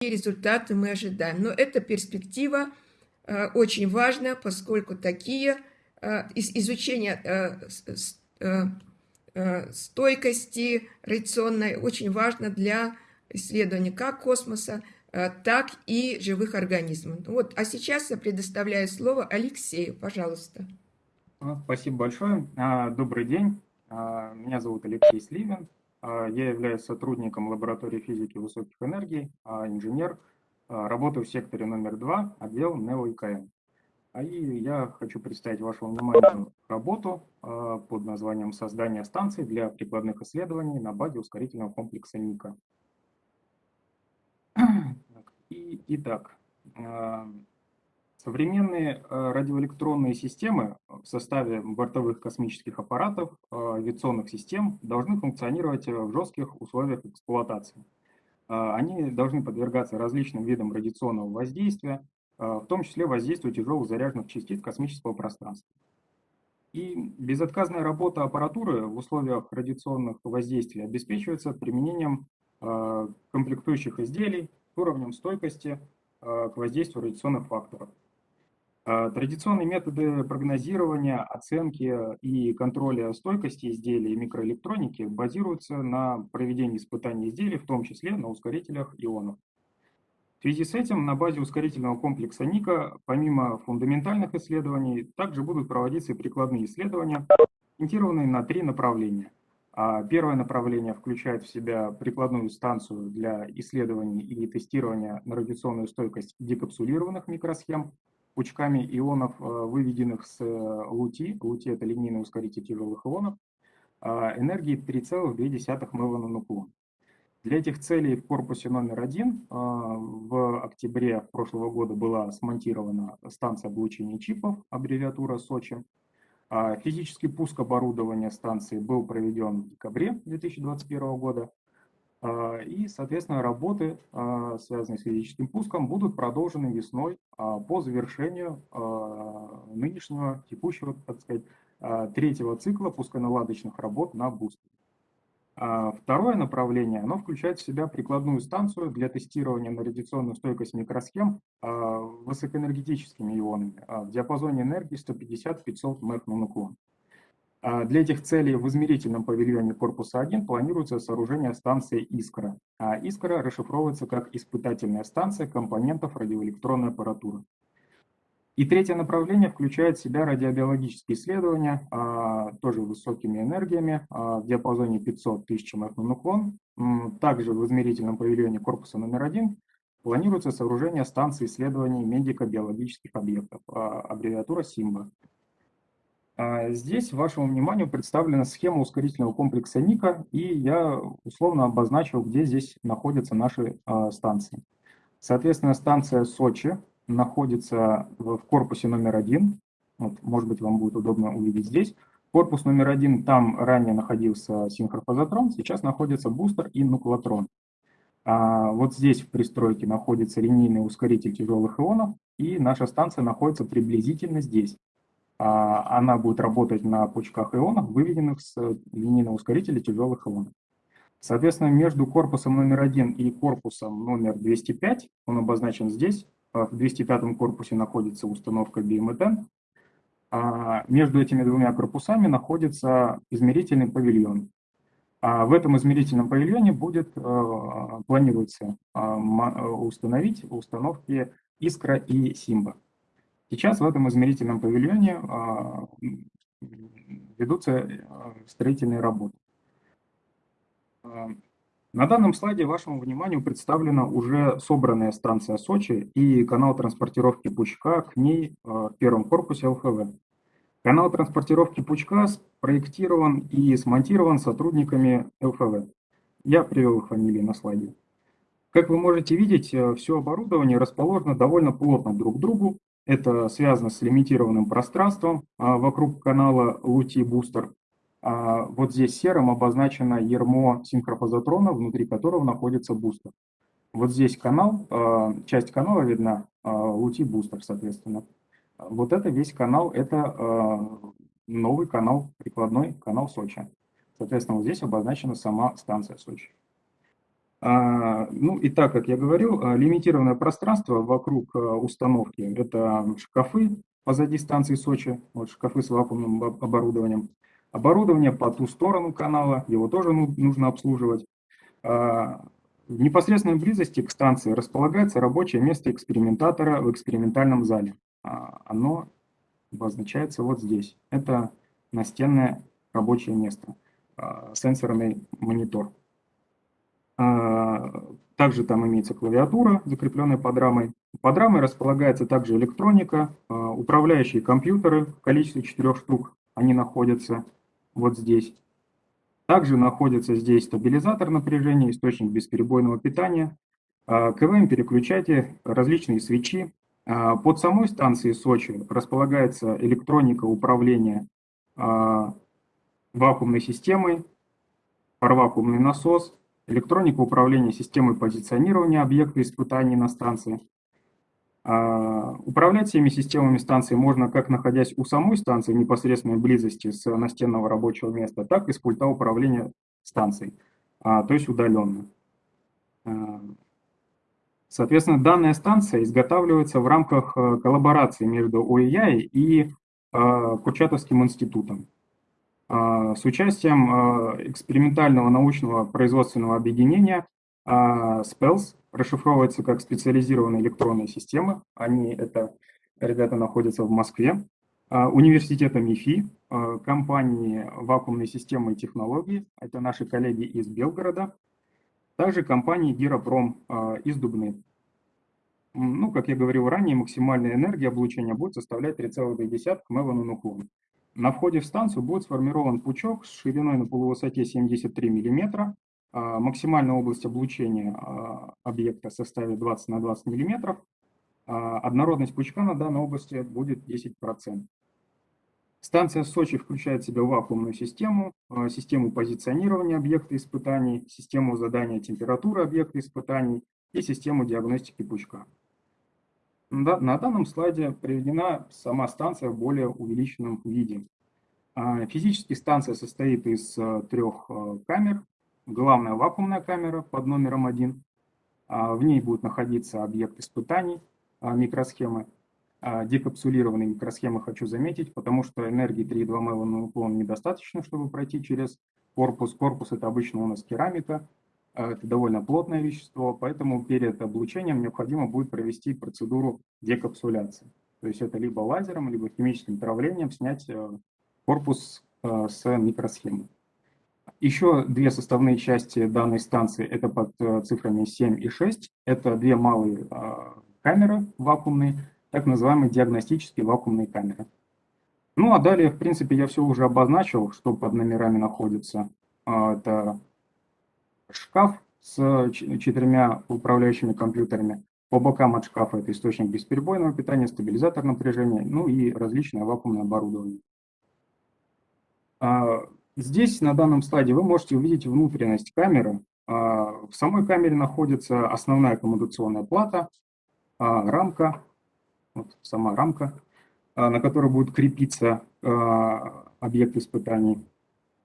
результаты мы ожидаем. Но эта перспектива очень важна, поскольку такие изучение стойкости радиационной очень важно для исследования как космоса, так и живых организмов. Вот, а сейчас я предоставляю слово Алексею, пожалуйста. Спасибо большое. Добрый день. Меня зовут Алексей Сливин. Я являюсь сотрудником лаборатории физики высоких энергий, инженер. Работаю в секторе номер два, отдел НЕО-ИКМ. А и я хочу представить вашему вниманию работу под названием «Создание станций для прикладных исследований на базе ускорительного комплекса НИКа». Итак, Современные э, радиоэлектронные системы в составе бортовых космических аппаратов, э, авиационных систем должны функционировать э, в жестких условиях эксплуатации. Они должны подвергаться различным видам радиационного воздействия, в том числе воздействию тяжелых заряженных частиц космического пространства. И безотказная работа аппаратуры в условиях радиационных воздействий обеспечивается применением комплектующих изделий уровнем стойкости к воздействию радиационных факторов. А, традиционные методы прогнозирования, оценки и контроля стойкости изделий микроэлектроники базируются на проведении испытаний изделий, в том числе на ускорителях ионов. В связи с этим на базе ускорительного комплекса НИКа, помимо фундаментальных исследований, также будут проводиться и прикладные исследования, ориентированные на три направления. А, первое направление включает в себя прикладную станцию для исследований и тестирования на радиационную стойкость декапсулированных микросхем, пучками ионов, э, выведенных с э, лути, лути это линейный ускоритель тяжелых ионов, а, энергии 3,2 меганануклон. Для этих целей в корпусе номер один а, в октябре прошлого года была смонтирована станция облучения чипов, аббревиатура Сочи. А, физический пуск оборудования станции был проведен в декабре 2021 года. А, и, соответственно, работы, а, связанные с физическим пуском, будут продолжены весной а, по завершению нынешнего, текущего, так сказать, третьего цикла пусконаладочных работ на бустере. Второе направление, оно включает в себя прикладную станцию для тестирования на радиационную стойкость микросхем высокоэнергетическими ионами в диапазоне энергии 150-500 МЭК на наклон. А для этих целей в измерительном павильоне корпуса 1 планируется сооружение станции «Искра». А «Искра» расшифровывается как испытательная станция компонентов радиоэлектронной аппаратуры. И третье направление включает в себя радиобиологические исследования, а, тоже высокими энергиями, в диапазоне 500 тысяч МФ. Также в измерительном павильоне корпуса номер один планируется сооружение станции исследований медико-биологических объектов, аббревиатура СИМБА. А здесь вашему вниманию представлена схема ускорительного комплекса НИКа, и я условно обозначил, где здесь находятся наши а, станции. Соответственно, станция Сочи находится в корпусе номер один. Вот, может быть, вам будет удобно увидеть здесь. Корпус номер один, там ранее находился синхрофазотрон, сейчас находится бустер и нуклотрон. А вот здесь в пристройке находится линейный ускоритель тяжелых ионов, и наша станция находится приблизительно здесь. А, она будет работать на пучках ионов, выведенных с линейного ускорителя тяжелых ионов. Соответственно, между корпусом номер один и корпусом номер 205, он обозначен здесь, а в 205 корпусе находится установка BMTN, а между этими двумя корпусами находится измерительный павильон. В этом измерительном павильоне будет, планируется установить установки Искра и Симба. Сейчас в этом измерительном павильоне а, ведутся а, строительные работы. А, на данном слайде вашему вниманию представлена уже собранная станция Сочи и канал транспортировки пучка к ней в первом корпусе ЛФВ. Канал транспортировки пучка спроектирован и смонтирован сотрудниками ЛФВ. Я привел их фамилии на слайде. Как вы можете видеть, э, все оборудование расположено довольно плотно друг к другу, это связано с лимитированным пространством а, вокруг канала Лути Бустер. А, вот здесь серым обозначено ермо синхрофазотрона, внутри которого находится бустер. Вот здесь канал, а, часть канала видна, Лути Бустер, соответственно. Вот это весь канал, это новый канал, прикладной канал Сочи. Соответственно, вот здесь обозначена сама станция Сочи. А, ну и так, как я говорил, а, лимитированное пространство вокруг а, установки – это шкафы позади станции Сочи, вот шкафы с вакуумным оборудованием. Оборудование по ту сторону канала, его тоже нужно обслуживать. В непосредственной близости к станции располагается рабочее место экспериментатора в экспериментальном зале. Оно обозначается вот здесь. Это настенное рабочее место, сенсорный монитор. А, также там имеется клавиатура, закрепленная под рамой. Под рамой располагается также электроника, а, управляющие компьютеры в количестве четырех штук. Они находятся вот здесь. Также находится здесь стабилизатор напряжения, источник бесперебойного питания, а, КВМ-переключатель, различные свечи. Под самой станцией Сочи располагается электроника управления вакуумной системой, паровакуумный насос, электроника управления системой позиционирования объекта испытаний на станции. А, управлять всеми системами станции можно как находясь у самой станции в непосредственной близости с настенного рабочего места, так и с пульта управления станцией, а, то есть удаленно. А, соответственно, данная станция изготавливается в рамках э, коллаборации между ОИЯИ и Курчатовским институтом. А, с участием а, экспериментального научного производственного объединения SPELS, а, расшифровывается как специализированные электронные системы. Они, это ребята находятся в Москве. Университета МИФИ, компании вакуумной системы и технологии, это наши коллеги из Белгорода. Также компании Гиропром из Дубны. Ну, как я говорил ранее, максимальная энергия облучения будет составлять 3,2 мелану нуклон. На входе в станцию будет сформирован пучок с шириной на полувысоте 73 мм. А, максимальная область облучения а, объекта составит 20 на 20 мм. А, однородность пучка на данной области будет 10%. Станция Сочи включает в себя вакуумную систему, систему позиционирования объекта испытаний, систему задания температуры объекта испытаний и систему диагностики пучка. На данном слайде приведена сама станция в более увеличенном виде. А, физически станция состоит из э, трех э, камер. Главная вакуумная камера под номером один. А, в ней будет находиться объект испытаний, а, микросхемы. Декапсулированные микросхемы хочу заметить, потому что энергии 3,2 МЭВа на уклон недостаточно, чтобы пройти через корпус. Корпус это обычно у нас керамика, это довольно плотное вещество, поэтому перед облучением необходимо будет провести процедуру декапсуляции. То есть это либо лазером, либо химическим травлением снять э, корпус э, с микросхемы. Еще две составные части данной станции, это под э, цифрами 7 и 6, это две малые камеры вакуумные, так называемые диагностические вакуумные камеры. Ну а далее, в принципе, я все уже обозначил, что под номерами находится. Это шкаф с четырьмя управляющими компьютерами. По бокам от шкафа это источник бесперебойного питания, стабилизатор напряжения, ну и различное вакуумное оборудование. А, здесь на данном слайде вы можете увидеть внутренность камеры. А, в самой камере находится основная коммутационная плата, а, рамка, вот сама рамка, на которой будет крепиться объект испытаний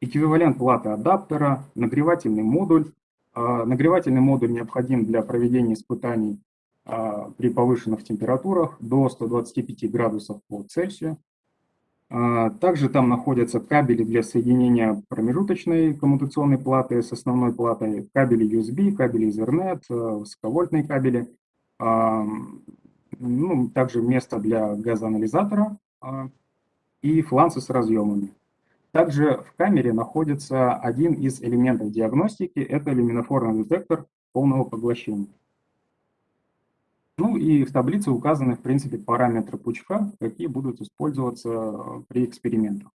эквивалент платы адаптера, нагревательный модуль. А, нагревательный модуль необходим для проведения испытаний а, при повышенных температурах до 125 градусов по Цельсию. А, также там находятся кабели для соединения промежуточной коммутационной платы с основной платой, кабели USB, кабели Ethernet, высоковольтные кабели, ну, также место для газоанализатора и фланцы с разъемами. Также в камере находится один из элементов диагностики, это люминофорный детектор полного поглощения. Ну и в таблице указаны, в принципе, параметры пучка, какие будут использоваться э, при экспериментах.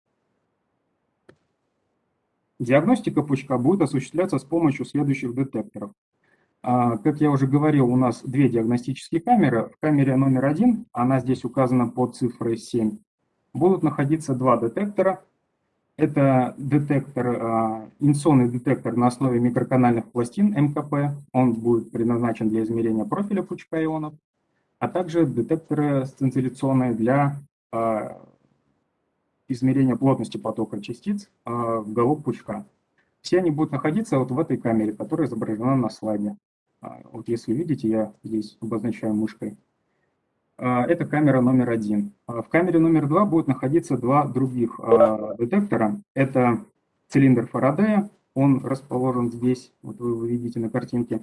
Диагностика пучка будет осуществляться с помощью следующих детекторов. А, как я уже говорил, у нас две диагностические камеры. В камере номер один, она здесь указана под цифрой 7, будут находиться два детектора это детектор, а, инсонный детектор на основе микроканальных пластин МКП. Он будет предназначен для измерения профиля пучка ионов, а также детекторы сцинцилляционные для а, измерения плотности потока частиц а, в голову пучка. Все они будут находиться вот в этой камере, которая изображена на слайде. Вот если видите, я здесь обозначаю мышкой. А, это камера номер один. А, в камере номер два будут находиться два других детектора. Это цилиндр Фарадея, он расположен здесь, вот вы его видите на картинке,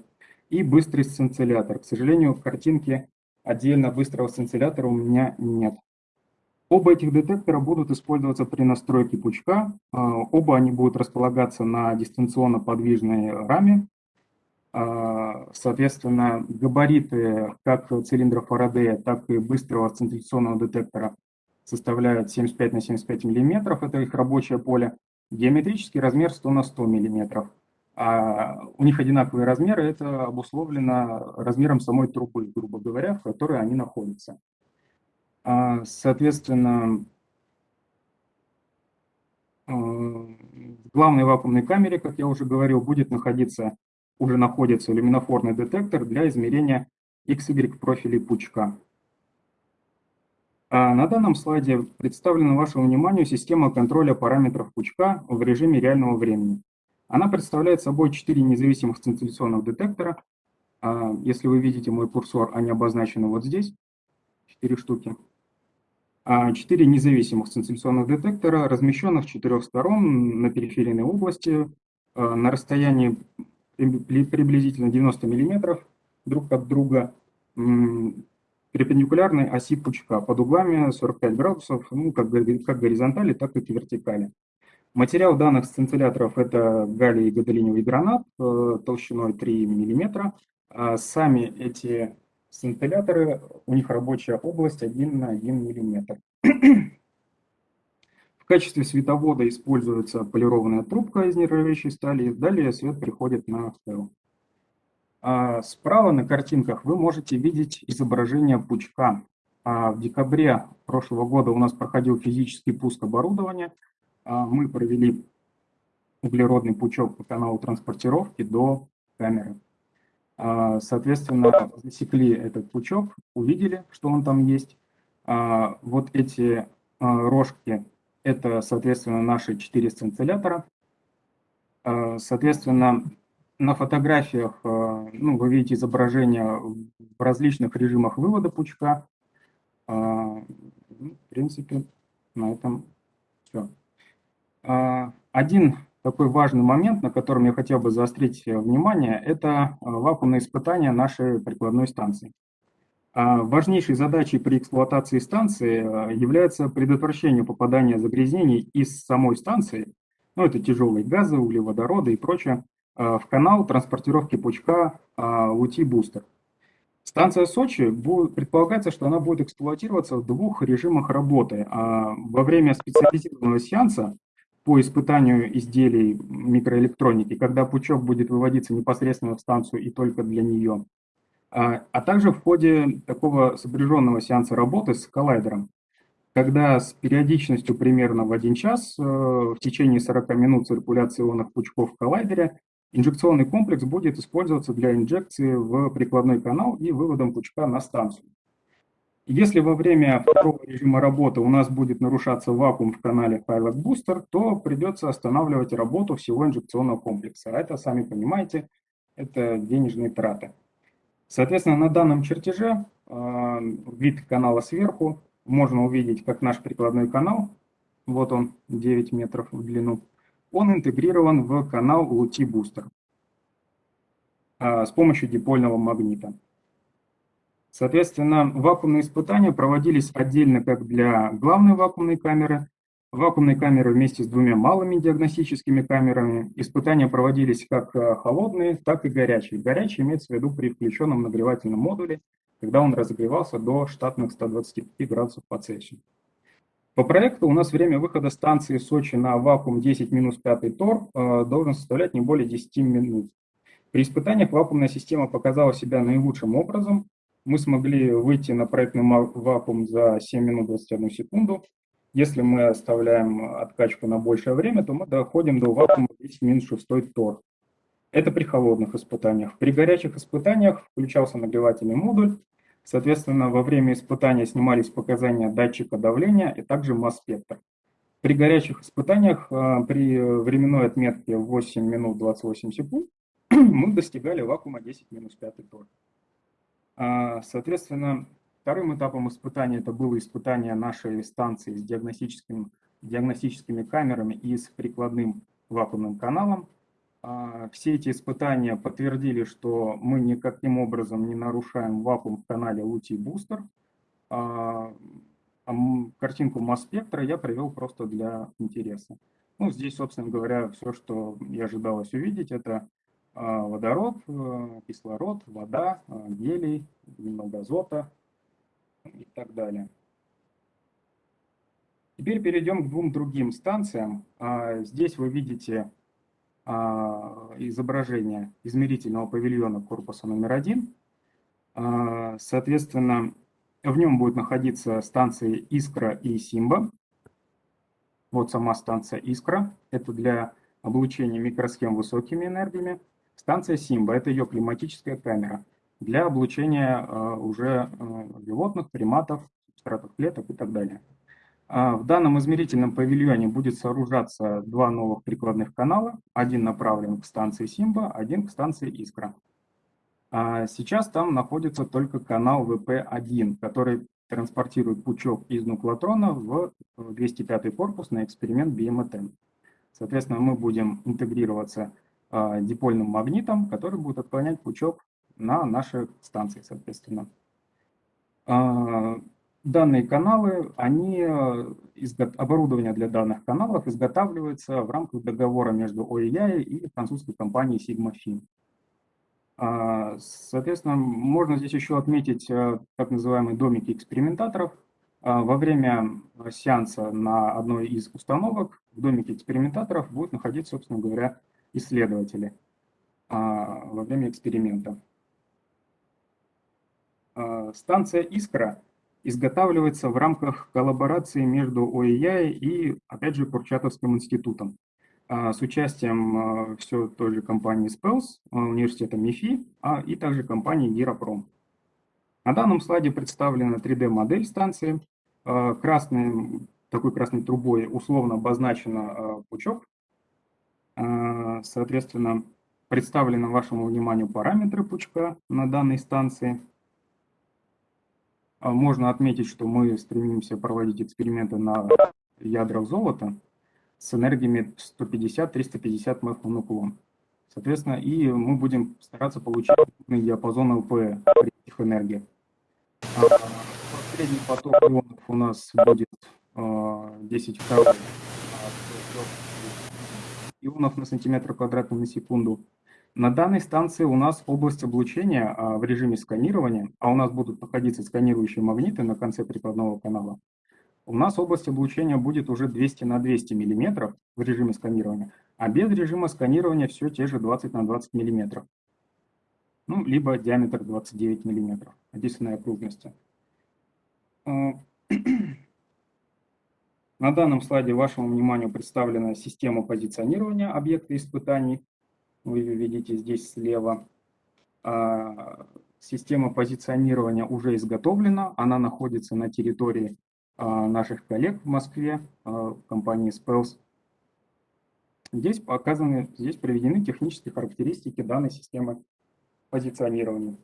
и быстрый сцинциллятор. К сожалению, в картинке отдельно быстрого сцинциллятора у меня нет. Оба этих детектора будут использоваться при настройке пучка. Оба они будут располагаться на дистанционно подвижной раме, а, соответственно, габариты как цилиндра Фарадея, так и быстрого центрификационного детектора составляют 75 на 75 миллиметров, это их рабочее поле. Геометрический размер 100 на 100 миллиметров. А у них одинаковые размеры, это обусловлено размером самой трубы, грубо говоря, в которой они находятся. А, соответственно, а, в главной вакуумной камере, как я уже говорил, будет находиться уже находится люминофорный детектор для измерения XY профилей пучка. А на данном слайде представлена вашему вниманию система контроля параметров пучка в режиме реального времени. Она представляет собой четыре независимых центриляционных детектора. А если вы видите мой курсор, они обозначены вот здесь, четыре штуки. А четыре независимых центриляционных детектора, размещенных с четырех сторон на периферийной области, на расстоянии приблизительно 90 миллиметров друг от друга перпендикулярной оси пучка под углами 45 градусов, ну, как, как горизонтали, так и вертикали. Материал данных сцинцилляторов – это галлий и гадолиниевый гранат э, толщиной 3 мм. А сами эти сцинцилляторы, у них рабочая область 1 на 1 мм качестве световода используется полированная трубка из нержавеющей стали, далее свет приходит на фэл. А справа на картинках вы можете видеть изображение пучка. А в декабре прошлого года у нас проходил физический пуск оборудования. А мы провели углеродный пучок по каналу транспортировки до камеры. А, соответственно, засекли этот пучок, увидели, что он там есть. А, вот эти рожки это, соответственно, наши четыре сцинциллятора. Э, соответственно, на фотографиях э, ну, вы видите изображения в различных режимах вывода пучка. Э, ну, в принципе, на этом все. Один такой важный момент, на котором я хотел бы заострить внимание, это вакуумные испытания нашей прикладной станции. А важнейшей задачей при эксплуатации станции а, является предотвращение попадания загрязнений из самой станции, ну это тяжелые газы, углеводороды и прочее, а, в канал транспортировки пучка УТИ-бустер. Станция Сочи, предполагается, что она будет эксплуатироваться в двух режимах работы. Во время специализированного сеанса по испытанию изделий микроэлектроники, когда пучок будет выводиться непосредственно в станцию и только для нее, а, а также в ходе такого сопряженного сеанса работы с коллайдером, когда с периодичностью примерно в один час э, в течение 40 минут циркуляции ионных пучков в коллайдере инжекционный комплекс будет использоваться для инжекции в прикладной канал и выводом пучка на станцию. Если во время второго режима работы у нас будет нарушаться вакуум в канале Pilot Booster, то придется останавливать работу всего инжекционного комплекса. А это, сами понимаете, это денежные траты. Соответственно, на данном чертеже а, вид канала сверху можно увидеть, как наш прикладной канал, вот он, 9 метров в длину, он интегрирован в канал LUT Booster а, с помощью дипольного магнита. Соответственно, вакуумные испытания проводились отдельно как для главной вакуумной камеры, вакуумной камеры вместе с двумя малыми диагностическими камерами. Испытания проводились как э, холодные, так и горячие. Горячий имеется в виду при включенном нагревательном модуле, когда он разогревался до штатных 125 градусов по Цельсию. По проекту у нас время выхода станции Сочи на вакуум 10 минус 5 тор э, должен составлять не более 10 минут. При испытаниях вакуумная система показала себя наилучшим образом. Мы смогли выйти на проектный вакуум за 7 минут 21 секунду, если мы оставляем откачку на большее время, то мы доходим до вакуума 10 минус 6 тор. Это при холодных испытаниях. При горячих испытаниях включался нагревательный модуль. Соответственно, во время испытания снимались показания датчика давления и также масс-спектр. При горячих испытаниях при временной отметке 8 минут 28 секунд мы достигали вакуума 10 минус 5 тоже. Соответственно, вторым этапом испытания это было испытание нашей станции с диагностическим, диагностическими камерами и с прикладным вакуумным каналом. Все эти испытания подтвердили, что мы никаким образом не нарушаем вакуум в канале Лути Бустер. Картинку масс-спектра я привел просто для интереса. Ну, здесь, собственно говоря, все, что и ожидалось увидеть, это а, водород, э, кислород, вода, а, гелий, немного азота и так далее. Теперь перейдем к двум другим станциям. А, здесь вы видите изображение измерительного павильона корпуса номер один. Соответственно, в нем будет находиться станции Искра и Симба. Вот сама станция Искра. Это для облучения микросхем высокими энергиями. Станция Симба – это ее климатическая камера для облучения э, уже э, животных, приматов, субстратов клеток и так далее. А в данном измерительном павильоне будет сооружаться два новых прикладных канала. Один направлен к станции Симба, один к станции Искра. А сейчас там находится только канал ВП-1, который транспортирует пучок из нуклотрона в 205 корпус на эксперимент BMTM. Соответственно, мы будем интегрироваться дипольным магнитом, который будет отклонять пучок на наши станции, соответственно. А, данные каналы, они, оборудование для данных каналов изготавливается в рамках договора между ОИЯ и французской компанией Sigma Fin. А, соответственно, можно здесь еще отметить так называемые домики экспериментаторов. Во время сеанса на одной из установок в домике экспериментаторов будет находиться, собственно говоря, исследователи а, во время эксперимента. А, станция «Искра» изготавливается в рамках коллаборации между ОИЯ и, опять же, Курчатовским институтом а, с участием все той же компании Spells, университета МИФИ, а и также компании Гиропром. На данном слайде представлена 3D-модель станции. Красной, такой красной трубой условно обозначен пучок соответственно, представлены вашему вниманию параметры пучка на данной станции. А, можно отметить, что мы стремимся проводить эксперименты на ядрах золота с энергиями 150-350 МФ. Соответственно, и мы будем стараться получить диапазон ЛП при этих энергиях. А, средний поток ионов у нас будет 10 второй ионов на сантиметр квадратный на секунду. На данной станции у нас область облучения а, в режиме сканирования, а у нас будут находиться сканирующие магниты на конце прикладного канала. У нас область облучения будет уже 200 на 200 миллиметров в режиме сканирования, а без режима сканирования все те же 20 на 20 миллиметров. Ну, либо диаметр 29 миллиметров, описанной окружности. А, На данном слайде вашему вниманию представлена система позиционирования объекта испытаний. Вы видите здесь слева. А, система позиционирования уже изготовлена. Она находится на территории а, наших коллег в Москве, а, в компании Spells. Здесь показаны, здесь приведены технические характеристики данной системы позиционирования.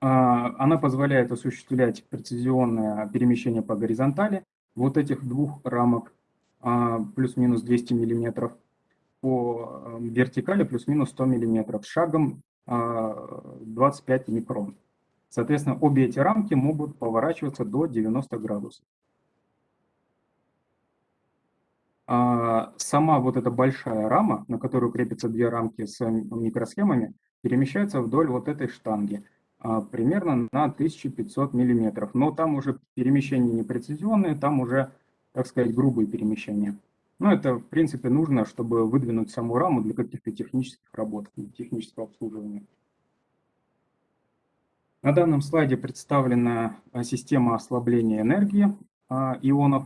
Она позволяет осуществлять прецизионное перемещение по горизонтали вот этих двух рамок а, плюс-минус 200 миллиметров, по э, вертикали плюс-минус 100 миллиметров, шагом 25 а, микрон. Соответственно, обе эти рамки могут поворачиваться до 90 градусов. А, сама вот эта большая рама, на которую крепятся две рамки с микросхемами, перемещается вдоль вот этой штанги – а, примерно на 1500 миллиметров. Но там уже перемещения не прецизионные, там уже, так сказать, грубые перемещения. Но это, в принципе, нужно, чтобы выдвинуть саму раму для каких-то технических работ, технического обслуживания. На данном слайде представлена а, система ослабления энергии а, ионов.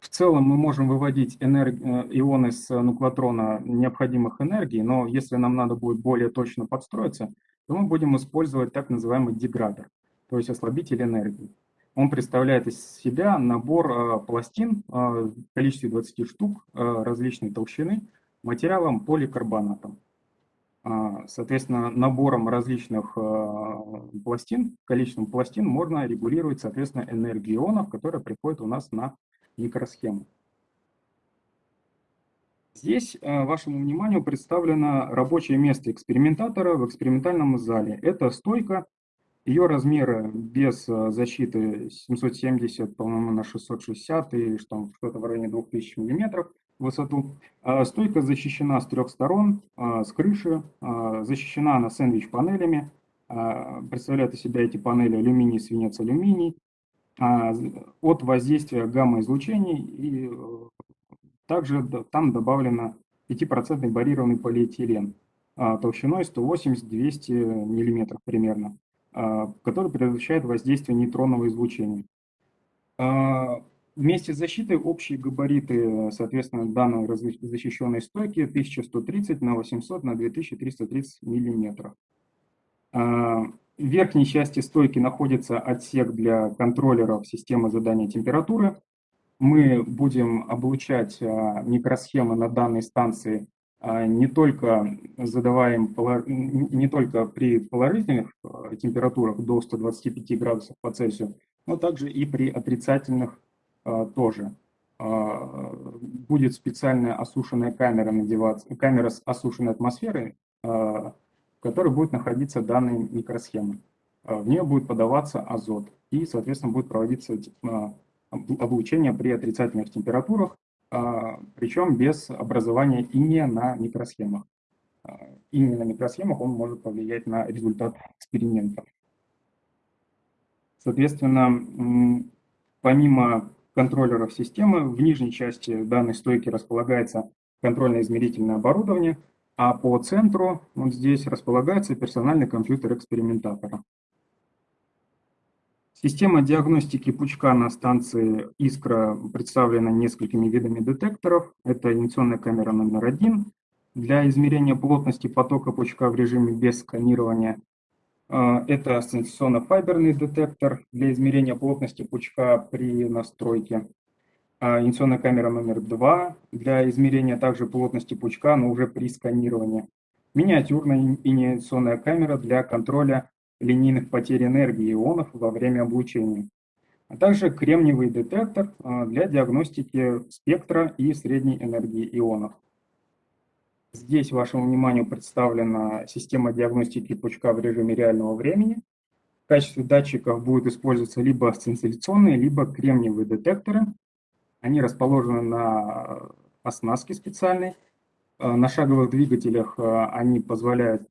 В целом мы можем выводить энерг... Э, ионы с нуклотрона необходимых энергий, но если нам надо будет более точно подстроиться, то мы будем использовать так называемый деградер, то есть ослабитель энергии. Он представляет из себя набор пластин в количестве 20 штук различной толщины материалом поликарбонатом. Соответственно, набором различных пластин, количеством пластин можно регулировать, соответственно, энергию ионов, которая приходит у нас на микросхему. Здесь вашему вниманию представлено рабочее место экспериментатора в экспериментальном зале. Это стойка, ее размеры без э, защиты 770, по-моему, на 660 и что-то в районе 2000 миллиметров в высоту. А стойка защищена с трех сторон, э, с крыши, защищена она сэндвич-панелями. Представляют из себя эти панели алюминий, свинец, алюминий от воздействия гамма-излучений и также там добавлено 5% барированный полиэтилен а, толщиной 180-200 мм примерно, а, который предотвращает воздействие нейтронного излучения. А, вместе с защитой общие габариты, соответственно, данной защищенной стойки 1130 на 800 на 2330 мм. В верхней части стойки находится отсек для контроллеров системы задания температуры, мы будем облучать а, микросхемы на данной станции а, не только задаваем не только при положительных а, температурах до 125 градусов по Цельсию, но также и при отрицательных тоже. Будет специальная осушенная камера надеваться, камера с осушенной атмосферой, в которой будет находиться данная микросхема. В нее будет подаваться азот и, соответственно, будет проводиться облучения при отрицательных температурах, а, причем без образования иния на микросхемах. А, Иний на микросхемах он может повлиять на результат эксперимента. Соответственно, помимо контроллеров системы, в нижней части данной стойки располагается контрольно-измерительное оборудование, а по центру вот здесь располагается персональный компьютер экспериментатора. Система диагностики пучка на станции «Искра» представлена несколькими видами детекторов. Это инъекционная камера номер один для измерения плотности потока пучка в режиме без сканирования. А, это сенсационно-файберный детектор для измерения плотности пучка при настройке. А, инъекционная камера номер два для измерения также плотности пучка, но уже при сканировании. Миниатюрная инъекционная камера для контроля линейных потерь энергии ионов во время облучения, а также кремниевый детектор а, для диагностики спектра и средней энергии ионов. Здесь вашему вниманию представлена система диагностики пучка в режиме реального времени. В качестве датчиков будут использоваться либо сцинцилляционные, либо кремниевые детекторы. Они расположены на оснастке специальной. А, на шаговых двигателях они позволяют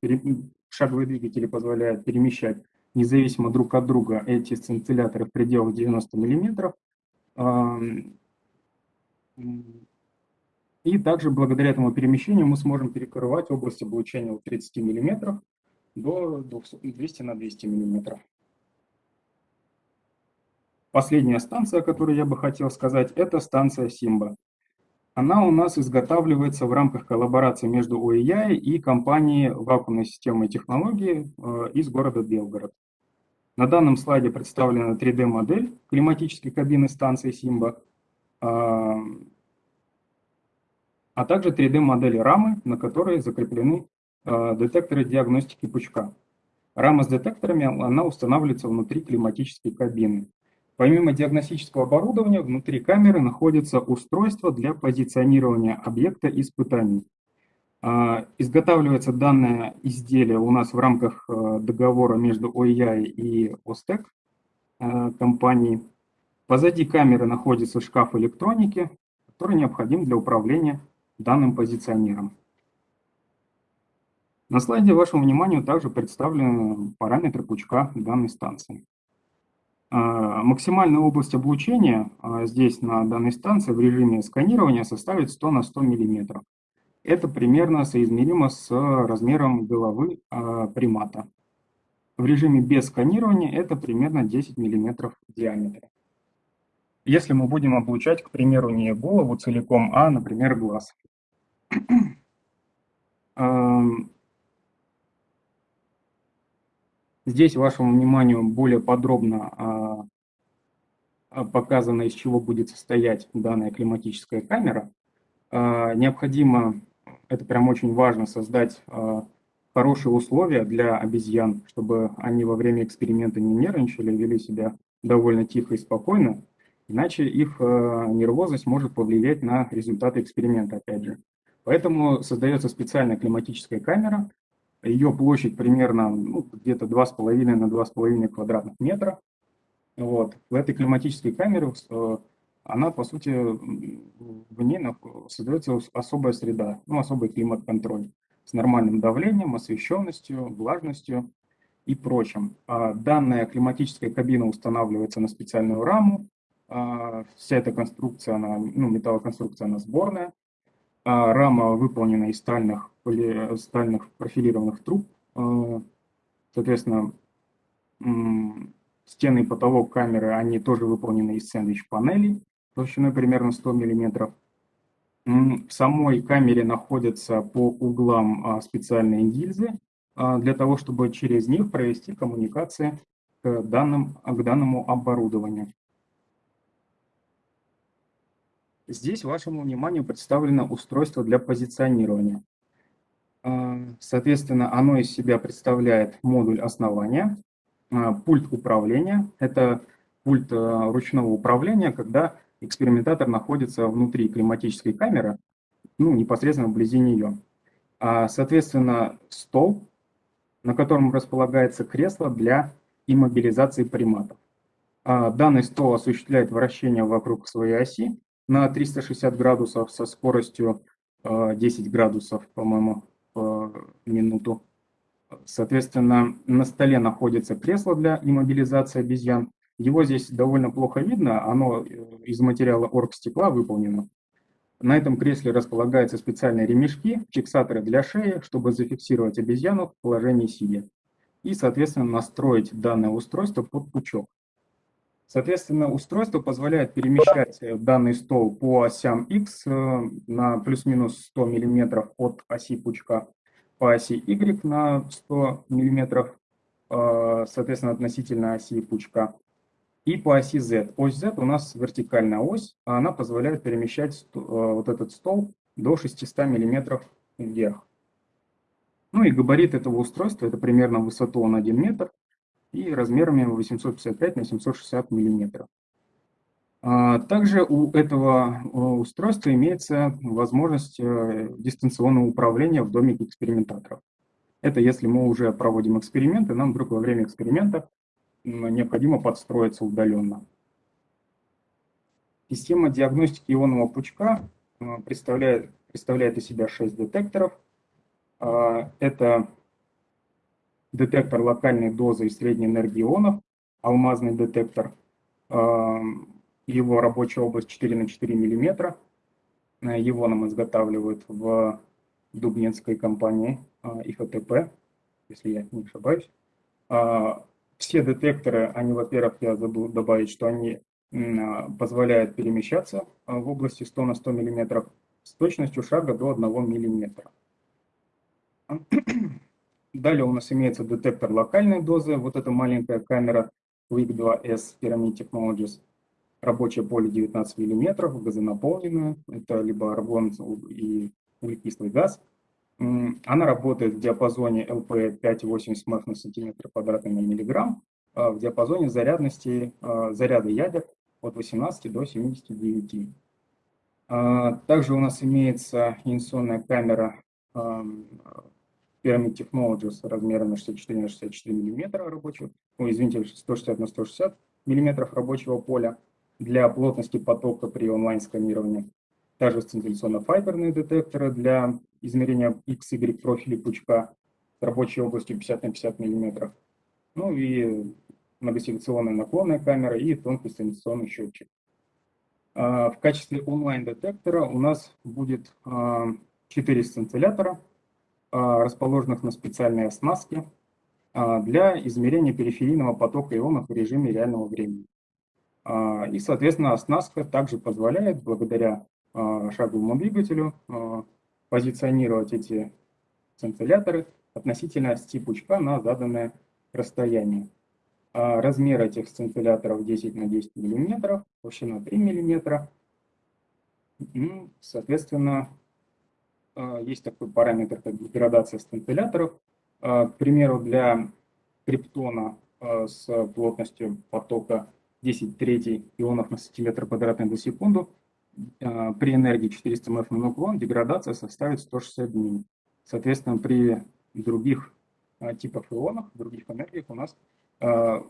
Шаговые двигатели позволяют перемещать независимо друг от друга эти сцинцилляторы в пределах 90 мм. И также благодаря этому перемещению мы сможем перекрывать область облучения от 30 мм до 200 на 200 мм. Последняя станция, о которой я бы хотел сказать, это станция Симба. Она у нас изготавливается в рамках коллаборации между ОИЯ и компанией вакуумной системы и технологии э, из города Белгород. На данном слайде представлена 3D-модель климатической кабины станции Симба, а, а также 3D-модель рамы, на которой закреплены э, детекторы диагностики пучка. Рама с детекторами она устанавливается внутри климатической кабины. Помимо диагностического оборудования, внутри камеры находится устройство для позиционирования объекта испытаний. А, изготавливается данное изделие у нас в рамках э, договора между ОИА и ОСТЕК э, компанией. Позади камеры находится шкаф электроники, который необходим для управления данным позиционером. На слайде вашему вниманию также представлены параметры пучка данной станции. А, максимальная область облучения а, здесь на данной станции в режиме сканирования составит 100 на 100 мм. Это примерно соизмеримо с размером головы а, примата. В режиме без сканирования это примерно 10 мм в диаметре. Если мы будем облучать, к примеру, не голову целиком, а, например, глаз. Здесь вашему вниманию более подробно показано, из чего будет состоять данная климатическая камера. Необходимо, это прям очень важно, создать хорошие условия для обезьян, чтобы они во время эксперимента не нервничали, вели себя довольно тихо и спокойно, иначе их нервозность может повлиять на результаты эксперимента, опять же. Поэтому создается специальная климатическая камера, ее площадь примерно ну, где-то 2,5 на 2,5 квадратных метра. Вот. В этой климатической камере э, она, по сути, в ней создается особая среда, ну, особый климат-контроль с нормальным давлением, освещенностью, влажностью и прочим. А данная климатическая кабина устанавливается на специальную раму. А вся эта конструкция, она, ну, металлоконструкция, она сборная. А рама выполнена из стальных, стальных профилированных труб. А, соответственно, стены и потолок камеры, они тоже выполнены из сэндвич-панелей толщиной примерно 100 мм. В самой камере находятся по углам а, специальные гильзы для того, чтобы через них провести коммуникации к, данным, к данному оборудованию. Здесь вашему вниманию представлено устройство для позиционирования. А, соответственно, оно из себя представляет модуль основания, а, пульт управления. Это пульт а, ручного управления, когда экспериментатор находится внутри климатической камеры, ну, непосредственно вблизи нее. Соответственно, стол, на котором располагается кресло для иммобилизации приматов. Данный стол осуществляет вращение вокруг своей оси, на 360 градусов со скоростью 10 э, градусов, по-моему, в минуту. Соответственно, на столе находится кресло для иммобилизации обезьян. Его здесь довольно плохо видно, оно э, из материала оргстекла выполнено. На этом кресле располагаются специальные ремешки, фиксаторы для шеи, чтобы зафиксировать обезьяну в положении сидя. И, соответственно, настроить данное устройство под пучок. Соответственно, устройство позволяет перемещать э, данный стол по осям X э, на плюс-минус 100 мм от оси пучка, по оси Y на 100 мм, э, соответственно, относительно оси пучка, и по оси Z. Ось Z у нас вертикальная ось, а она позволяет перемещать вот этот стол до 600 мм вверх. Ну и габарит этого устройства, это примерно высоту он 1 метр, и размерами 855 на 760 миллиметров. А, также у этого э, устройства имеется возможность э, дистанционного управления в доме экспериментаторов. Это если мы уже проводим эксперименты, нам вдруг во время эксперимента необходимо подстроиться удаленно. Система диагностики ионного пучка э, представляет, представляет из себя 6 детекторов. А, это детектор локальной дозы и средней энергии ионов, алмазный детектор, его рабочая область 4 на 4 миллиметра. Его нам изготавливают в дубнинской компании а, ИФТП, если я не ошибаюсь. А, все детекторы, они, во-первых, я забыл добавить, что они позволяют перемещаться в области 100 на 100 миллиметров с точностью шага до 1 миллиметра. Далее у нас имеется детектор локальной дозы. Вот эта маленькая камера Quick 2S Pyramid Technologies. Рабочее поле 19 мм, газонаполненное. Это либо аргон и углекислый газ. Она работает в диапазоне LP 5,8 МФ на сантиметр квадратный на миллиграмм, а в диапазоне зарядности а, заряда ядер от 18 до 79. А, также у нас имеется инерционная камера Pyramid Technologies размером 64 на 64 мм рабочего, ну, извините, 160 на 160 мм рабочего поля для плотности потока при онлайн-сканировании. Также сцинтилляционно-файберные детекторы для измерения XY профиля пучка с рабочей областью 50 на 50 мм. Ну и многосекционная наклонная камера и тонкий сцинтилляционный счетчик. А, в качестве онлайн-детектора у нас будет 4 а, сцинтиллятора расположенных на специальной оснастке а, для измерения периферийного потока ионов в режиме реального времени. А, и, соответственно, оснастка также позволяет, благодаря шаговому двигателю, позиционировать эти сцинцилляторы относительно оси пучка на заданное расстояние. А, размер этих сцинтилляторов 10 на 10 мм, толщина 3 мм. Ну, соответственно, а, есть такой параметр, как деградация сцинтилляторов. К примеру, для криптона с плотностью потока 10 третий ионов на сантиметр квадратный за секунду при энергии 400 мF на нуклон деградация составит 160 дней. Соответственно, при других типах ионов, других энергиях у нас а,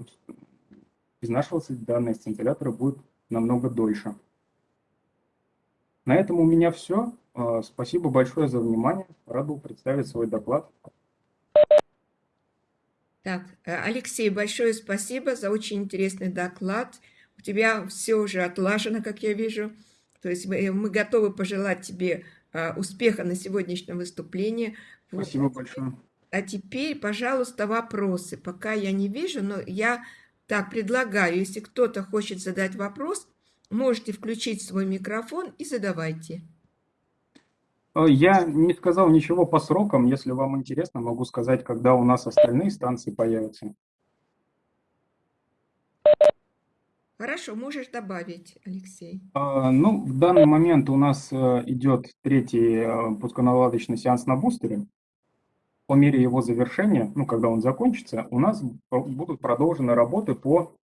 изнашиваться данные сцинтилляторы будет намного дольше. На этом у меня все. А, спасибо большое за внимание. Рад был представить свой доклад. Так, э, Алексей, большое спасибо за очень интересный доклад. У тебя все уже отлажено, как я вижу. То есть мы, мы готовы пожелать тебе а, успеха на сегодняшнем выступлении. Спасибо вот. большое. А теперь, пожалуйста, вопросы. Пока я не вижу, но я так предлагаю, если кто-то хочет задать вопрос, можете включить свой микрофон и задавайте. Э, я не сказал ничего по срокам. Если вам интересно, могу сказать, когда у нас остальные станции появятся. Хорошо, можешь добавить, Алексей. А, ну, в данный момент у нас э, идет третий э, пусконаладочный сеанс на бустере по мере его завершения, ну, когда он закончится, у нас будут продолжены работы по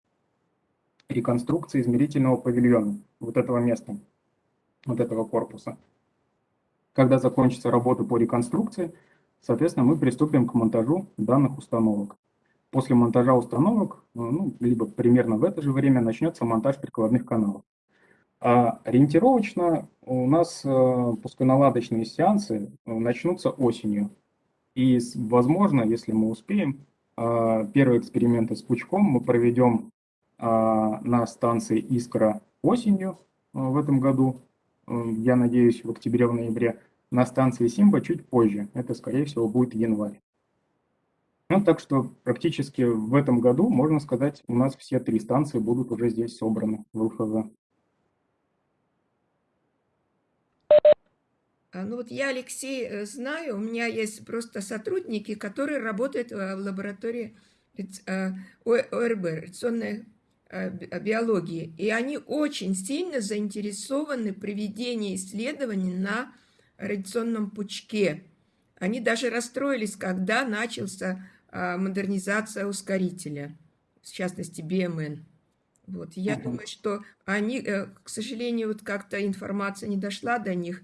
реконструкции измерительного павильона, вот этого места, вот этого корпуса. Когда закончится работа по реконструкции, соответственно, мы приступим к монтажу данных установок. После монтажа установок, ну, либо примерно в это же время начнется монтаж прикладных каналов. А ориентировочно у нас э, пусконаладочные сеансы э, начнутся осенью. И, возможно, если мы успеем, первые эксперименты с пучком мы проведем на станции Искра осенью в этом году, я надеюсь, в октябре-ноябре, на станции Симба чуть позже, это, скорее всего, будет январь. Ну, так что практически в этом году, можно сказать, у нас все три станции будут уже здесь собраны в ЛФВ. А, ну вот я, Алексей, э, знаю, у меня есть просто сотрудники, которые работают в лаборатории э, ОРБ, радиационной э, биологии, и они очень сильно заинтересованы в проведении исследований на радиационном пучке. Они даже расстроились, когда начался а, модернизация ускорителя, в частности, BMN. Вот, я думаю, что они, к сожалению, вот как-то информация не дошла до них,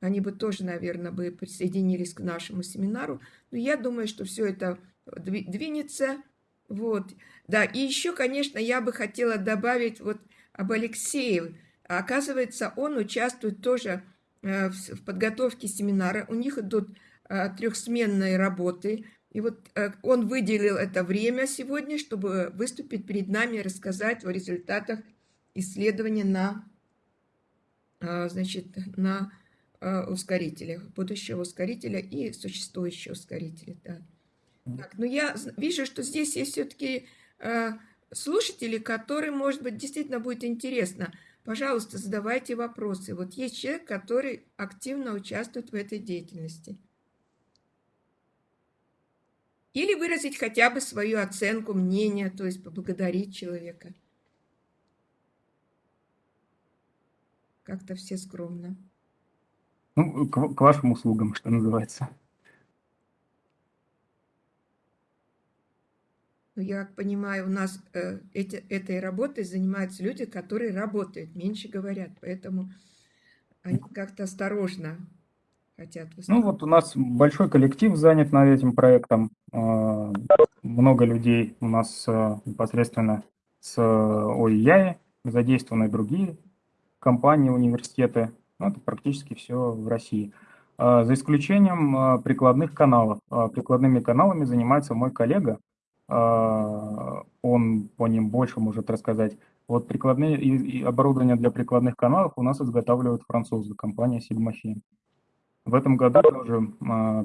они бы тоже, наверное, бы присоединились к нашему семинару. Но я думаю, что все это двинется. Вот. Да, и еще, конечно, я бы хотела добавить вот об Алексее. Оказывается, он участвует тоже э, в подготовке семинара. У них идут э, трехсменные работы. И вот э, он выделил это время сегодня, чтобы выступить перед нами и рассказать о результатах исследования на, значит, на Э, ускорителя, будущего ускорителя и существующего ускорителя. Да. Так, но я вижу, что здесь есть все-таки э, слушатели, которым, может быть, действительно будет интересно. Пожалуйста, задавайте вопросы. Вот есть человек, который активно участвует в этой деятельности. Или выразить хотя бы свою оценку, мнение, то есть поблагодарить человека. Как-то все скромно. Ну, к, к вашим услугам, что называется. Ну, я понимаю, у нас э, эти, этой работой занимаются люди, которые работают, меньше говорят, поэтому они как-то осторожно хотят выступать. Ну вот у нас большой коллектив занят над этим проектом, э, много людей у нас э, непосредственно с ОИЯИ, задействованы другие компании, университеты, ну, это практически все в России. А, за исключением а, прикладных каналов. Прикладными каналами занимается мой коллега. Он по ним больше может рассказать. Вот прикладные и оборудование для прикладных каналов у нас изготавливают французы, компания Sigma В этом году тоже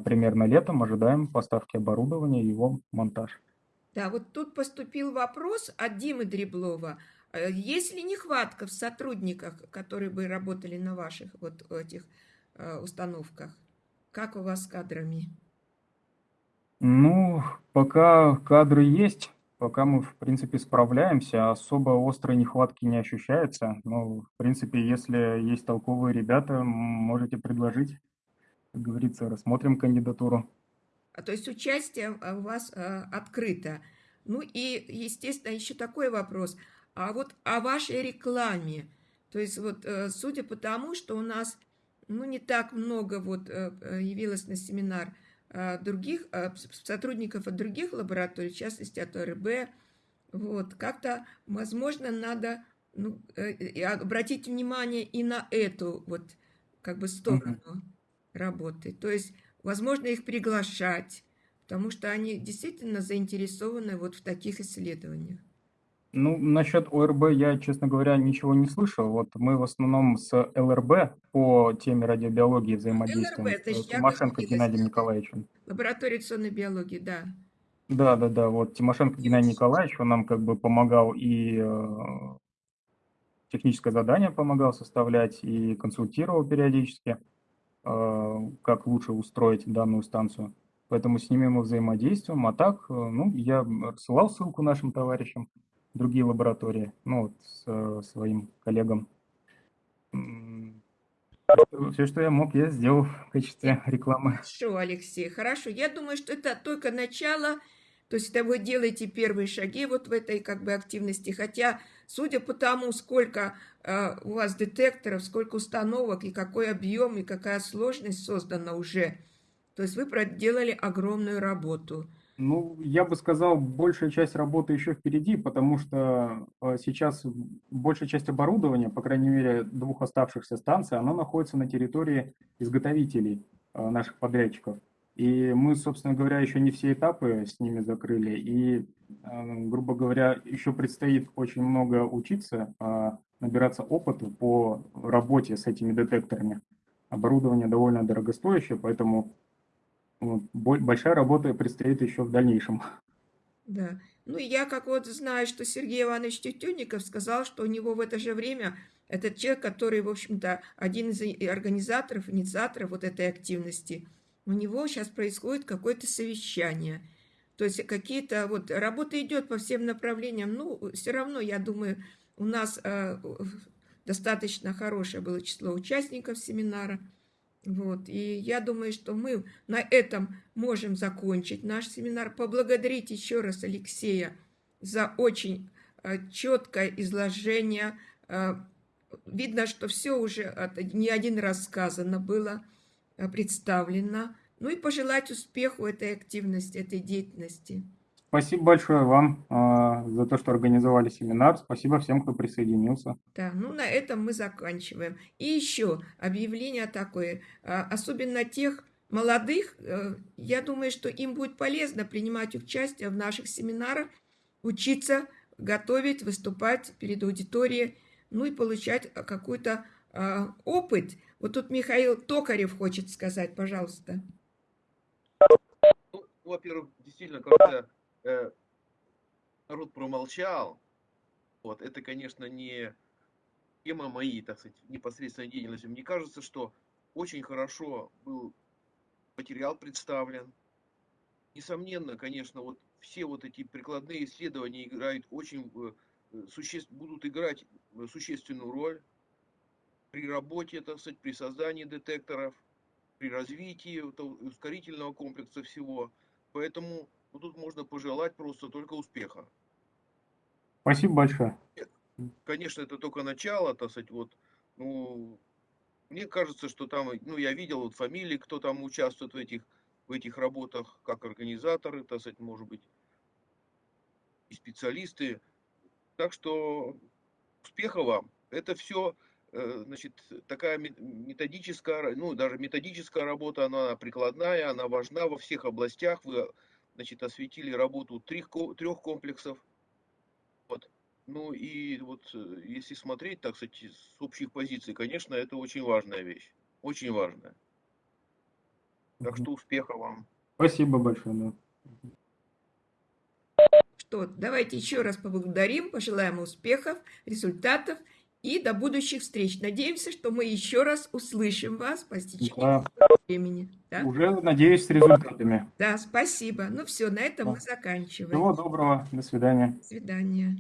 примерно летом ожидаем поставки оборудования и его монтаж. Да, вот тут поступил вопрос от Димы Дреблова. Э, есть ли нехватка в сотрудниках, которые бы работали на ваших вот этих установках? Как у вас с кадрами? Ну, пока кадры есть, Пока мы, в принципе, справляемся, особо острой нехватки не ощущается. Но, в принципе, если есть толковые ребята, можете предложить, как говорится, рассмотрим кандидатуру. А то есть участие а, у вас а, открыто. Ну и, естественно, еще такой вопрос. А вот о вашей рекламе. То есть вот э, судя по тому, что у нас ну, не так много вот э, э, явилось на семинар других сотрудников от других лабораторий, в частности от ОРБ, вот, как-то, возможно, надо ну, обратить внимание и на эту вот как бы сторону работы. То есть, возможно, их приглашать, потому что они действительно заинтересованы вот в таких исследованиях. Ну, насчет ОРБ я, честно говоря, ничего не слышал. Вот мы в основном с ЛРБ по теме радиобиологии взаимодействуем. ЛРБ, это с Тимошенко Геннадием Николаевичем. Лаборатория акционной биологии, да. Да, да, да. Вот Тимошенко Геннадий Николаевич, он нам как бы помогал и э, техническое задание помогал составлять, и консультировал периодически, э, как лучше устроить данную станцию. Поэтому с ними мы взаимодействуем. А так, э, ну, я рассылал ссылку нашим товарищам другие лаборатории, ну, вот, с э, своим коллегам. Все, что я мог, я сделал в качестве рекламы. Хорошо, Алексей, хорошо. Я думаю, что это только начало, то есть это вы делаете первые шаги вот в этой как бы активности, хотя судя по тому, сколько э, у вас детекторов, сколько установок и какой объем и какая сложность создана уже, то есть вы проделали огромную работу. Ну, я бы сказал, большая часть работы еще впереди, потому что э, сейчас большая часть оборудования, по крайней мере, двух оставшихся станций, она находится на территории изготовителей э, наших подрядчиков. И мы, собственно говоря, еще не все этапы с ними закрыли. И, э, грубо говоря, еще предстоит очень много учиться, набираться опыта по работе с этими детекторами. Оборудование довольно дорогостоящее, поэтому большая работа предстоит еще в дальнейшем. Да. Ну, я как вот знаю, что Сергей Иванович Тютюнников сказал, что у него в это же время этот человек, который, в общем-то, один из организаторов, инициаторов вот этой активности, у него сейчас происходит какое-то совещание. То есть какие-то вот работа идет по всем направлениям. Ну, все равно, я думаю, у нас э, достаточно хорошее было число участников семинара. Вот. И я думаю, что мы на этом можем закончить наш семинар. Поблагодарить еще раз Алексея за очень э, четкое изложение. Э, видно, что все уже не один раз сказано было, э, представлено. Ну и пожелать успеху этой активности, этой деятельности. Спасибо большое вам э, за то, что организовали семинар. Спасибо всем, кто присоединился. Да, ну на этом мы заканчиваем. И еще объявление такое, э, особенно тех молодых, э, я думаю, что им будет полезно принимать участие в наших семинарах, учиться, готовить, выступать перед аудиторией, ну и получать какой-то э, опыт. Вот тут Михаил Токарев хочет сказать, пожалуйста. Ну, во-первых, действительно, как-то э, народ промолчал, вот, это, конечно, не тема моей, так сказать, непосредственной деятельности. Мне кажется, что очень хорошо был материал представлен. Несомненно, конечно, вот все вот эти прикладные исследования играют очень э, существ, будут играть существенную роль при работе, так сказать, при создании детекторов, при развитии ускорительного комплекса всего. Поэтому ну, тут можно пожелать просто только успеха. Спасибо большое. Конечно, это только начало, так сказать, вот, ну, мне кажется, что там, ну, я видел вот фамилии, кто там участвует в этих, в этих работах, как организаторы, так сказать, может быть, и специалисты. Так что успеха вам. Это все, э, значит, такая методическая, ну, даже методическая работа, она прикладная, она важна во всех областях. Вы значит, осветили работу трех, трех комплексов. Вот. Ну и вот э, если смотреть, так сказать, с общих позиций, конечно, это очень важная вещь. Очень важная. Так что успеха вам. Спасибо большое. Что, давайте еще раз поблагодарим, пожелаем успехов, результатов И до будущих встреч. Надеемся, что мы еще раз услышим вас по стечению Да, времени. Да? уже, надеюсь, с результатами. да, спасибо. Ну все, на этом Да. мы заканчиваем. Всего доброго, до свидания. До свидания.